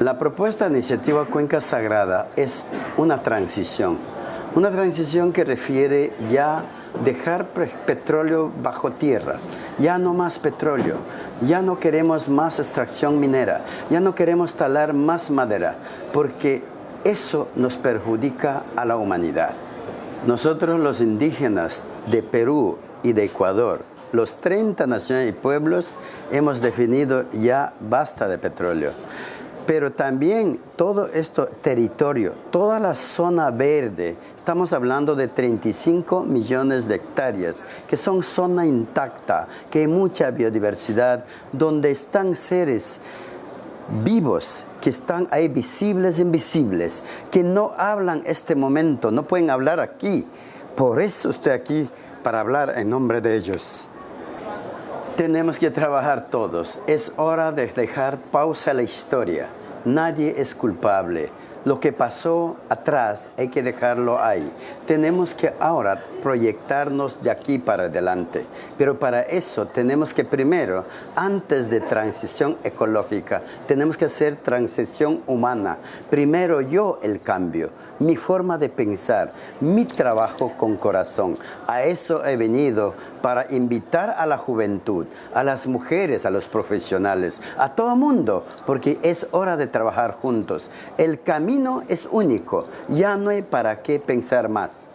La propuesta de iniciativa Cuenca Sagrada es una transición, una transición que refiere ya dejar petróleo bajo tierra, ya no más petróleo, ya no queremos más extracción minera, ya no queremos talar más madera, porque eso nos perjudica a la humanidad. Nosotros los indígenas de Perú y de Ecuador, los 30 naciones y pueblos, hemos definido ya basta de petróleo pero también todo este territorio, toda la zona verde, estamos hablando de 35 millones de hectáreas, que son zona intacta, que hay mucha biodiversidad, donde están seres vivos que están ahí visibles invisibles, que no hablan este momento, no pueden hablar aquí. Por eso estoy aquí, para hablar en nombre de ellos. Tenemos que trabajar todos. Es hora de dejar pausa a la historia. Nadie es culpable. Lo que pasó atrás hay que dejarlo ahí. Tenemos que ahora proyectarnos de aquí para adelante. Pero para eso tenemos que primero, antes de transición ecológica, tenemos que hacer transición humana. Primero yo el cambio, mi forma de pensar, mi trabajo con corazón. A eso he venido para invitar a la juventud, a las mujeres, a los profesionales, a todo mundo, porque es hora de trabajar juntos. El camino es único, ya no hay para qué pensar más.